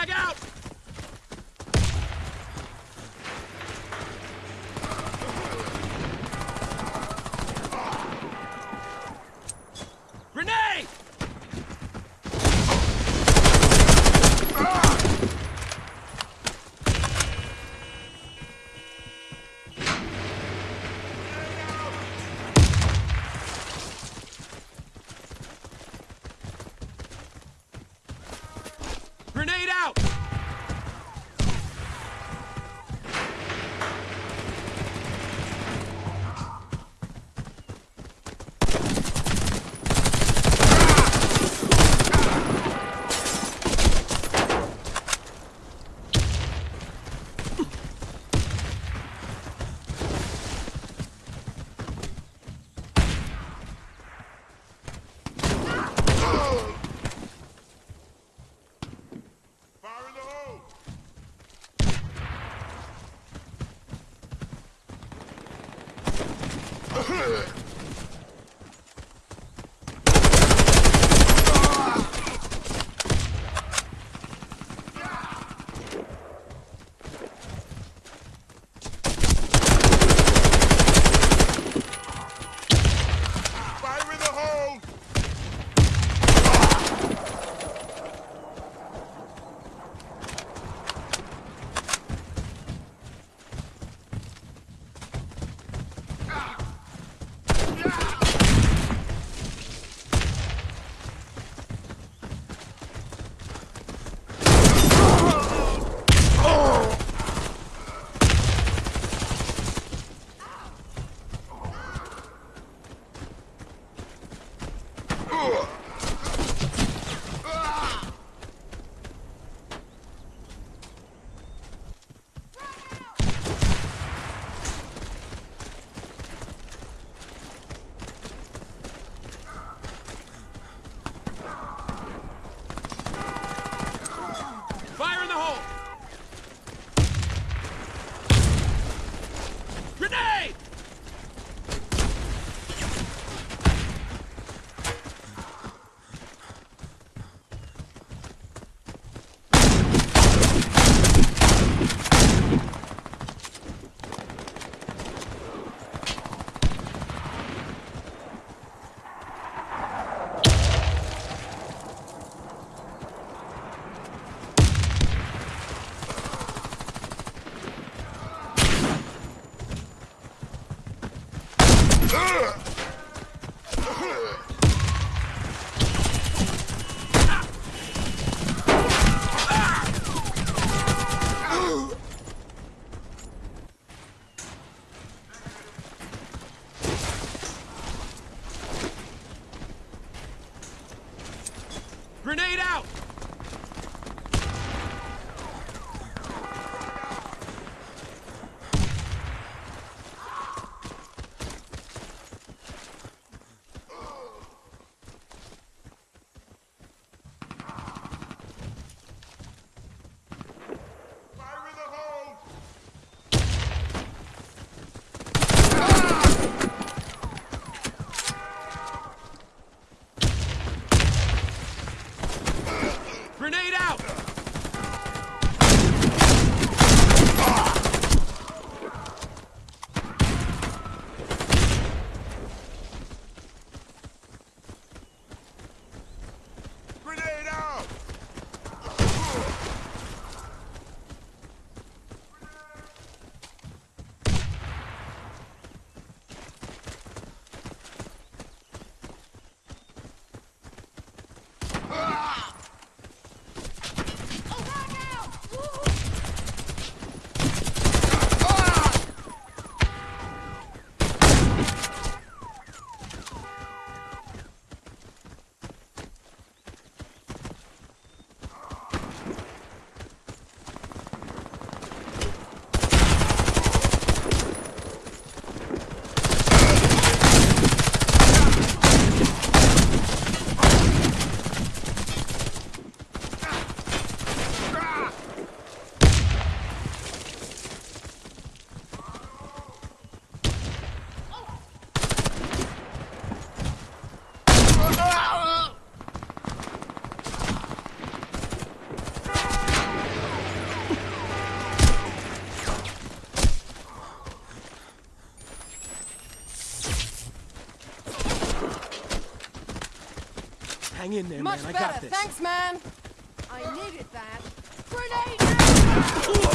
Frag out! Fire Grenade out! Hang in there, Much man. I better. got this. Thanks, man. I needed that. Grenade out!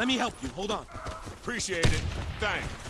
Let me help you. Hold on. Appreciate it. Thanks.